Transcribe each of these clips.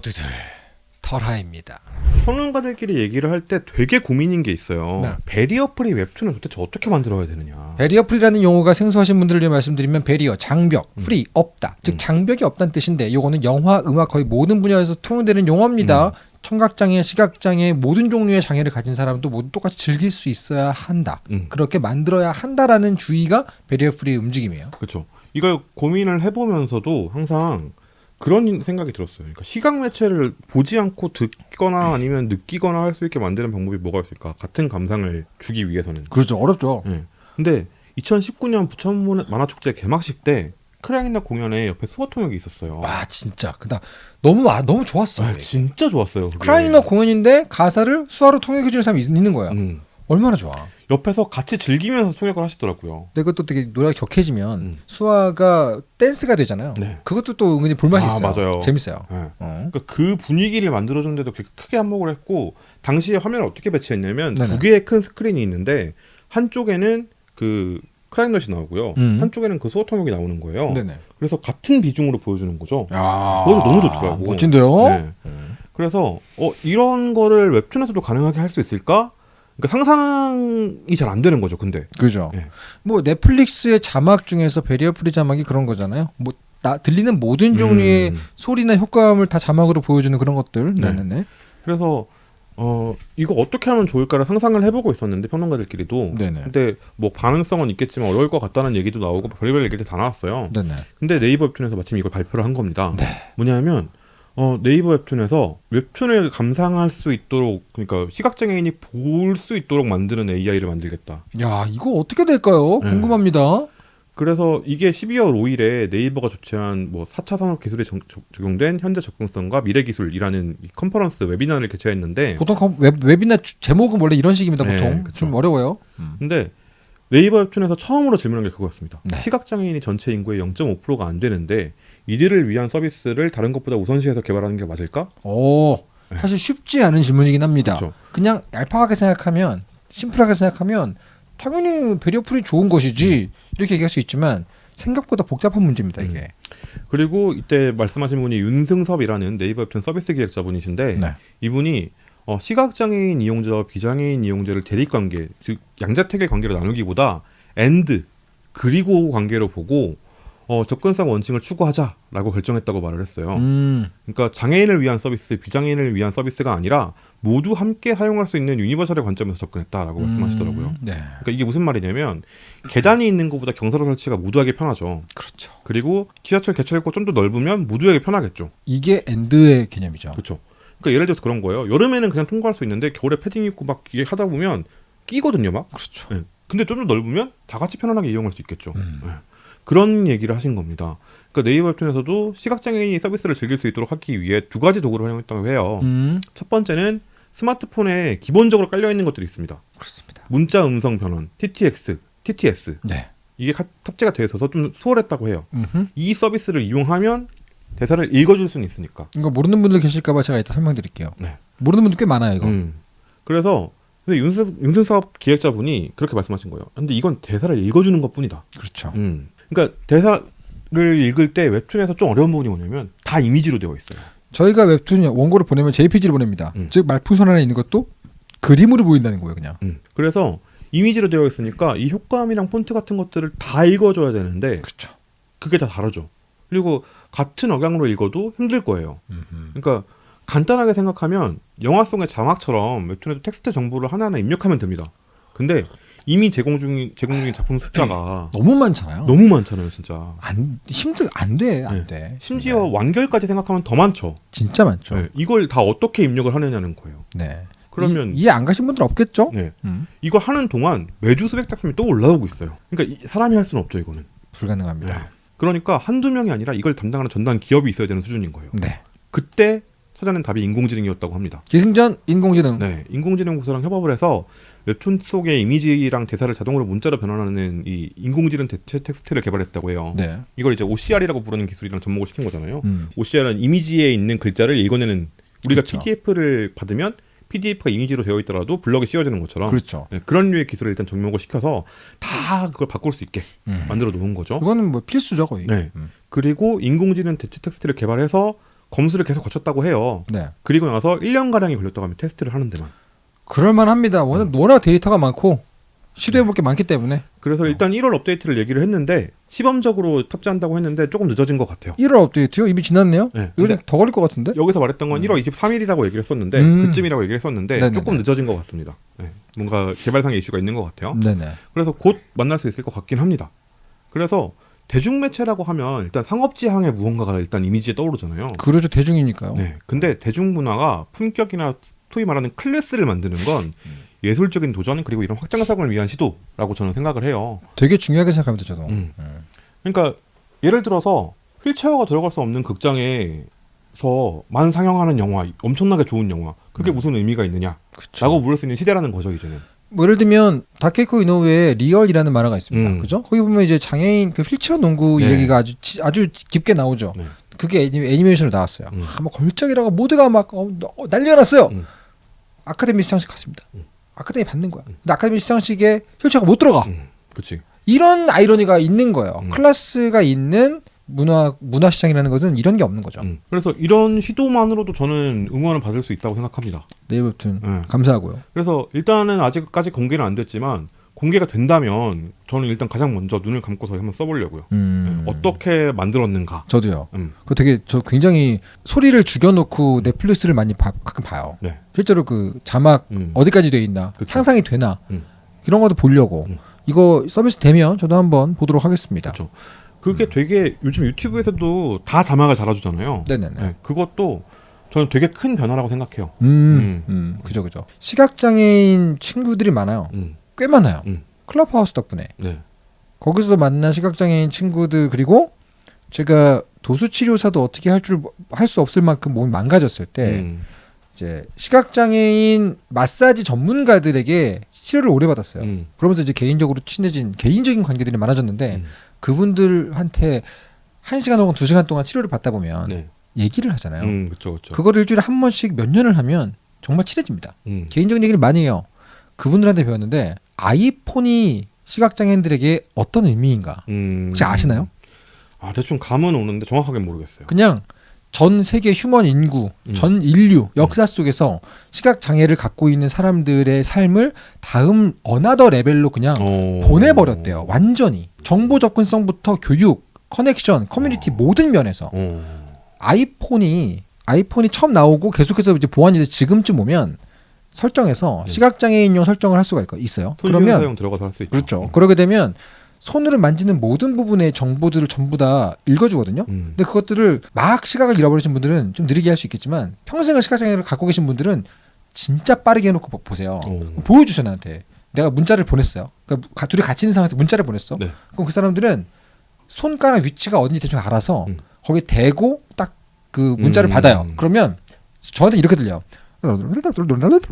모두들 털하입니다. 평론가들끼리 얘기를 할 때 되게 고민인 게 있어요. 네. barrier free 웹툰을 도대체 어떻게 만들어야 되느냐. barrier free라는 용어가 생소하신 분들을 위해 말씀드리면 barrier 장벽, 음. free 없다. 즉 음. 장벽이 없다는 뜻인데 요거는 영화, 음악 거의 모든 분야에서 통용되는 용어입니다. 음. 청각장애, 시각장애 모든 종류의 장애를 가진 사람도 모두 똑같이 즐길 수 있어야 한다. 음. 그렇게 만들어야 한다라는 주의가 barrier free의 움직임이에요. 그렇죠. 이걸 고민을 해보면서도 항상 그런 생각이 들었어요. 그러니까 시각 매체를 보지 않고 듣거나 아니면 느끼거나 할 수 있게 만드는 방법이 뭐가 있을까? 같은 감상을 주기 위해서는. 그렇죠. 어렵죠. 예. 근데 2019년 부천 만화축제 개막식 때 크라잉넛 공연에 옆에 수어 통역이 있었어요. 와 진짜 그다 너무 아, 너무 좋았어. 아, 진짜 좋았어요. 크라잉넛 공연인데 가사를 수화로 통역해 주는 사람이 있- 있는 거야. 음. 얼마나 좋아. 옆에서 같이 즐기면서 통역을 하시더라고요. 근데 그것도 되게 노래가 격해지면 음. 수화가 댄스가 되잖아요. 네. 그것도 또 은근히 볼맛이 아, 있어요. 맞아요. 재밌어요. 예. 어. 그러니까 그 분위기를 만들어주는데도 그렇게 크게 한몫을 했고 당시에 화면을 어떻게 배치했냐면 네네. 두 개의 큰 스크린이 있는데 한쪽에는 그 크라잉넛이 나오고요 음. 한쪽에는 그 수어 통역이 나오는 거예요 네네. 그래서 같은 비중으로 보여주는 거죠 야, 그것도 너무 좋더라고. 멋진데요. 네. 그래서 어 이런 거를 웹툰에서도 가능하게 할 수 있을까 그러니까 상상이 잘 안 되는 거죠 근데 그죠. 예. 뭐 넷플릭스의 자막 중에서 barrier free 자막이 그런 거잖아요. 뭐 나, 들리는 모든 종류의 음. 소리나 효과음을 다 자막으로 보여주는 그런 것들. 네. 네네네. 그래서 어 이거 어떻게 하면 좋을까를 상상을 해보고 있었는데 평론가들끼리도 네네. 근데 뭐 가능성은 있겠지만 어려울 것 같다는 얘기도 나오고 별의별 얘기들 다 나왔어요. 네네. 근데 네이버 웹툰에서 마침 이걸 발표를 한 겁니다. 네. 뭐냐면 어, 네이버 웹툰에서 웹툰을 감상할 수 있도록 그러니까 시각장애인이 볼 수 있도록 만드는 AI를 만들겠다. 야 이거 어떻게 될까요? 네. 궁금합니다. 그래서 이게 12월 5일에 네이버가 조치한 뭐 4차 산업 기술에 적- 적- 적용된 현재 접근성과 미래 기술이라는 이 컨퍼런스 webinar를 개최했는데 보통 컴- 웹, 주- 제목은 원래 이런 식입니다. 네, 보통 그쵸. 좀 어려워요. 근데 네이버 웹툰에서 처음으로 질문한 게 그거였습니다. 네. 시각장애인이 전체 인구의 0.5%가 안 되는데 이들을 위한 서비스를 다른 것보다 우선시해서 개발하는 게 맞을까? 오, 사실 쉽지 않은 질문이긴 합니다. 네. 그렇죠. 그냥 얄팍하게 생각하면 심플하게 생각하면 당연히 풀이 좋은 것이지 이렇게 얘기할 수 있지만 생각보다 복잡한 문제입니다 이게. 그리고 이때 말씀하신 분이 윤승섭이라는 네이버 웹툰 서비스 기획자분이신데 네. 이분이 어, 시각장애인 이용자와 비장애인 이용자를 대립관계, 즉 양자택일 관계로 나누기보다 and 그리고 관계로 보고 어, 접근성 원칙을 추구하자라고 결정했다고 말을 했어요. 음, 그러니까 장애인을 위한 서비스, 비장애인을 위한 서비스가 아니라 모두 함께 사용할 수 있는 universal의 관점에서 접근했다라고 말씀하시더라고요. 음, 네, 그러니까 이게 무슨 말이냐면 계단이 있는 것보다 경사로 설치가 모두에게 편하죠. 그렇죠. 그리고 지하철 개찰구 좀 더 넓으면 모두에게 편하겠죠. 이게 and의 개념이죠. 그렇죠. 그러니까 예를 들어서 그런 거예요. 여름에는 그냥 통과할 수 있는데 겨울에 패딩 입고 막 이게 하다 보면 끼거든요, 막. 그렇죠. 예. 근데 좀 더 넓으면 다 같이 편안하게 이용할 수 있겠죠. 음. 예. 그런 얘기를 하신 겁니다. 그러니까 네이버 웹툰에서도 시각장애인이 서비스를 즐길 수 있도록 하기 위해 두 가지 도구를 활용했다고 해요. 음, 첫 번째는 스마트폰에 기본적으로 깔려 있는 것들이 있습니다. 그렇습니다. 문자 음성 변환, TTX, TTS 네. 이게 카- 탑재가 되어 있어서 좀 수월했다고 해요. 음흠. 이 서비스를 이용하면 대사를 읽어줄 수는 있으니까. 이거 모르는 분들 계실까봐 제가 이따 설명드릴게요. 네. 모르는 분들 꽤 많아요 이거. 음. 그래서 근데 윤승 윤승섭 기획자분이 그렇게 말씀하신 거예요. 근데 이건 대사를 읽어주는 것 뿐이다. 그렇죠. 음. 그러니까 대사를 읽을 때 웹툰에서 좀 어려운 부분이 뭐냐면 다 이미지로 되어 있어요. 저희가 웹툰 원고를 보내면 JPG를 보냅니다. 음. 즉 말풍선 안에 있는 것도 그림으로 보인다는 거예요 그냥. 음. 그래서 이미지로 되어 있으니까 이 효과음이랑 폰트 같은 것들을 다 읽어줘야 되는데 그렇죠. 그게 다 다르죠. 그리고 같은 억양으로 읽어도 힘들 거예요. 음흠. 그러니까 간단하게 생각하면 영화 속의 자막처럼 웹툰에도 텍스트 정보를 하나하나 입력하면 됩니다. 근데 이미 제공 중인 제공 중인 작품 숫자가 너무 많잖아요. 너무 많잖아요, 진짜. 안 힘들 안 돼, 안 네. 돼. 심지어 네. 완결까지 생각하면 더 많죠. 진짜 많죠. 네, 이걸 다 어떻게 입력을 하느냐는 거예요. 네. 그러면 이, 이해 안 가신 분들 없겠죠? 네, 음, 이거 하는 동안 매주 수백 작품이 또 올라오고 있어요. 그러니까 이- 사람이 할 수는 없죠, 이거는. 불가능합니다. 네. 그러니까 한두 명이 아니라 이걸 담당하는 전담 기업이 있어야 되는 수준인 거예요. 네. 그때 찾아낸 답이 인공지능이었다고 합니다. 기승전 인공지능. 네, 인공지능 부서랑 협업을 해서 웹툰 속의 이미지랑 대사를 자동으로 문자로 변환하는 이 인공지능 대체 텍스트를 개발했다고 해요. 네. 이걸 이제 OCR이라고 부르는 기술이랑 접목을 시킨 거잖아요. 음. OCR은 이미지에 있는 글자를 읽어내는 우리가 그렇죠. PDF를 받으면 PDF가 이미지로 되어 있더라도 블럭이 씌워지는 것처럼 그렇죠. 네, 그런 류의 기술을 일단 접목을 시켜서 다 그걸 바꿀 수 있게 음. 만들어 놓은 거죠. 그거는 뭐 필수죠 거의. 네. 음. 그리고 인공지능 대체 텍스트를 개발해서 검수를 계속 거쳤다고 해요. 네. 그리고 나서 1년 가량이 걸렸다고 합니다. 테스트를 하는 데만. 그럴만합니다. 워낙, 음. 워낙 데이터가 많고 시도해 볼 게 많기 때문에 그래서 일단 1월 업데이트를 얘기를 했는데 시범적으로 탑재한다고 했는데 조금 늦어진 것 같아요. 1월 업데이트요? 이미 지났네요. 네. 좀더 걸릴 것 같은데? 여기서 말했던 건 음. 1월 23일이라고 얘기를 했었는데 음. 그쯤이라고 얘기를 했었는데 네네네. 조금 늦어진 것 같습니다. 네. 뭔가 개발상의 이슈가 있는 것 같아요. 네네. 그래서 곧 만날 수 있을 것 같긴 합니다. 그래서 대중매체라고 하면 일단 상업지향의 무언가가 일단 이미지에 떠오르잖아요. 그러죠 대중이니까요. 네. 근데 대중문화가 품격이나 소위 말하는 클래스를 만드는 건 음. 예술적인 도전 그리고 이런 확장성을 위한 시도라고 저는 생각을 해요. 되게 중요하게 생각합니다 저도. 음. 음. 그러니까 예를 들어서 휠체어가 들어갈 수 없는 극장에서 만 상영하는 영화, 엄청나게 좋은 영화, 그게 음. 무슨 의미가 있느냐라고 그쵸. 물을 수 있는 시대라는 거죠 이제는. 뭐 예를 들면 다케히코 이노우에의 리얼이라는 만화가 있습니다. 음. 그죠? 거기 보면 이제 장애인 그 휠체어 농구 네. 얘기가 아주 치- 아주 깊게 나오죠. 네. 그게 애니, 애니메이션으로 나왔어요. 음. 아, 뭐 걸작이라고 모두가 막 어, 어, 난리가 났어요. 음. 아카데미 시상식 갔습니다. 음. 아카데미 받는 거야. 음. 근데 아카데미 시상식에 휠체어가 못 들어가. 음, 그렇지. 이런 아이러니가 있는 거예요. 음. 클래스가 있는 문화 문화 시장이라는 것은 이런 게 없는 거죠. 음. 그래서 이런 시도만으로도 저는 응원을 받을 수 있다고 생각합니다. 네이버 웹툰 네. 감사하고요. 그래서 일단은 아직까지 공개는 안 됐지만 공개가 된다면 저는 일단 가장 먼저 눈을 감고서 한번 써보려고요. 음. 네. 어떻게 만들었는가. 저도요. 음. 그 되게 저 굉장히 소리를 죽여놓고 넷플릭스를 많이 봐- 가끔 봐요. 네. 실제로 그 자막 음. 어디까지 돼 있나 그쵸. 상상이 되나 음. 이런 것도 보려고 음. 이거 서비스 되면 저도 한번 보도록 하겠습니다. 그쵸. 그게 되게 요즘 유튜브에서도 다 자막을 달아주잖아요. 네네네. 네, 그것도 저는 되게 큰 변화라고 생각해요. 음, 음, 그죠 그죠. 시각 장애인 친구들이 많아요. 음, 꽤 많아요. 음. 클럽하우스 덕분에 네. 거기서 만난 시각 장애인 친구들 그리고 제가 도수 치료사도 어떻게 할 줄 할 수 없을 만큼 몸이 망가졌을 때 음, 이제 시각 장애인 마사지 전문가들에게 치료를 오래 받았어요. 음, 그러면서 이제 개인적으로 친해진 개인적인 관계들이 많아졌는데 음. 그분들한테 한 시간 혹은 두 시간 동안 치료를 받다 보면 네. 얘기를 하잖아요. 음, 그렇죠, 그렇죠. 그거를 일주일에 한 번씩 몇 년을 하면 정말 친해집니다. 음, 개인적인 얘기를 많이 해요. 그분들한테 배웠는데 아이폰이 시각장애인들에게 어떤 의미인가 음. 혹시 아시나요? 아 대충 감은 오는데 정확하게 모르겠어요. 그냥 전 세계 human 인구, 음. 전 인류 역사 속에서 시각 장애를 갖고 있는 사람들의 삶을 다음 another level로 그냥 어... 보내버렸대요. 완전히 정보 접근성부터 교육, connection, 커뮤니티 모든 면에서 어. 아이폰이 아이폰이 처음 나오고 계속해서 이제 보완이 돼 지금쯤 오면 설정에서 네. 시각 장애인용 설정을 할 수가 있- 있어요. 그러면 사용 들어가서 할 수 있죠. 그렇죠. 그러게 되면 손으로 만지는 모든 부분의 정보들을 전부 다 읽어주거든요. 음. 근데 그것들을 막 시각을 잃어버리신 분들은 좀 느리게 할 수 있겠지만 평생을 시각장애를 갖고 계신 분들은 진짜 빠르게 해놓고 보- 보세요. 어. 보여주셔 나한테. 내가 문자를 보냈어요. 그러니까 가- 둘이 같이 있는 상황에서 문자를 보냈어. 네. 그럼 그 사람들은 손가락 위치가 어딘지 대충 알아서 음. 거기 대고 딱 그 문자를 음. 받아요. 그러면 저한테 이렇게 들려.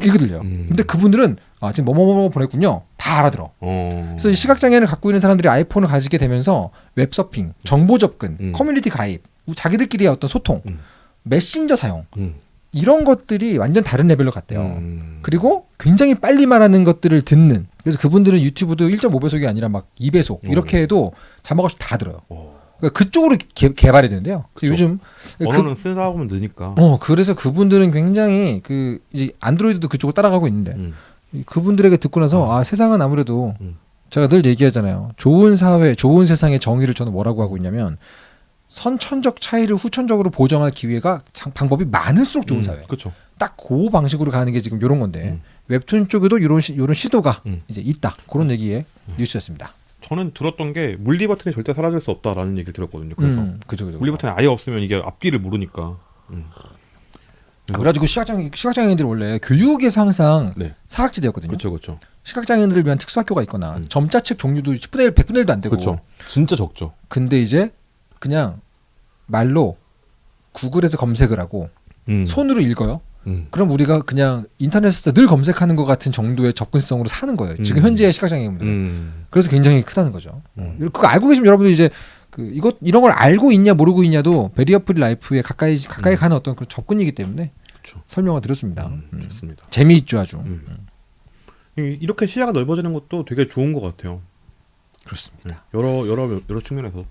이렇게 들려. 음. 근데 그분들은 아 지금 뭐뭐뭐 보냈군요. 다 알아들어. 어. 그래서 이 시각 장애를 갖고 있는 사람들이 아이폰을 가지게 되면서 웹 서핑, 정보 접근, 음. 커뮤니티 가입, 자기들끼리의 어떤 소통, 음. 메신저 사용 음. 이런 것들이 완전 다른 레벨로 갔대요. 음. 그리고 굉장히 빨리 말하는 것들을 듣는. 그래서 그분들은 유튜브도 1.5배속이 아니라 막 2배속 이렇게 해도 자막 없이 다 들어요. 어. 그러니까 그쪽으로 개, 개발이 되는데요. 요즘 그, 언어는 쓰다 보면 느니까. 어 그래서 그분들은 굉장히 그 이제 안드로이드도 그쪽을 따라가고 있는데 음. 이 그분들에게 듣고 나서 아 세상은 아무래도 음. 제가 늘 얘기하잖아요. 좋은 사회, 좋은 세상의 정의를 저는 뭐라고 하고 있냐면 선천적 차이를 후천적으로 보정할 기회가 장- 방법이 많을수록 좋은 음, 사회. 그렇죠. 딱그 방식으로 가는 게 지금 이런 건데 음. 웹툰 쪽에도 이런 시, 이런 시도가 음. 이제 있다. 그런 얘기의 뉴스였습니다. 저는 들었던 게 물리 버튼이 절대 사라질 수 없다라는 얘기를 들었거든요. 그래서 음, 그죠, 그죠. 물리 버튼이 아예 없으면 이게 앞뒤를 모르니까. 그래가지고 시각장애 시각장애인들이 원래 교육에서 항상 네. 사각지대였거든요. 그렇죠, 그렇죠, 시각장애인들을 위한 특수학교가 있거나 음. 점자책 종류도 10분의 1, 100분의 1도 안 되고. 그렇죠. 진짜 적죠. 근데 이제 그냥 말로 구글에서 검색을 하고 음. 손으로 읽어요. 음. 그럼 우리가 그냥 인터넷에서 늘 검색하는 것 같은 정도의 접근성으로 사는 거예요. 지금 음. 현재의 시각장애인분들은. 음. 그래서 굉장히 크다는 거죠. 음. 그거 알고 계시면 여러분들 이제 그 이것 이런 걸 알고 있냐 모르고 있냐도 barrier free life에 가까이 가까이 음. 가는 어떤 그런 접근이기 때문에 그렇죠. 설명을 드렸습니다. 음, 음. 좋습니다. 재미있죠 아주. 음. 이- 이렇게 시야가 넓어지는 것도 되게 좋은 것 같아요. 그렇습니다. 네. 여러 여러 여러 측면에서.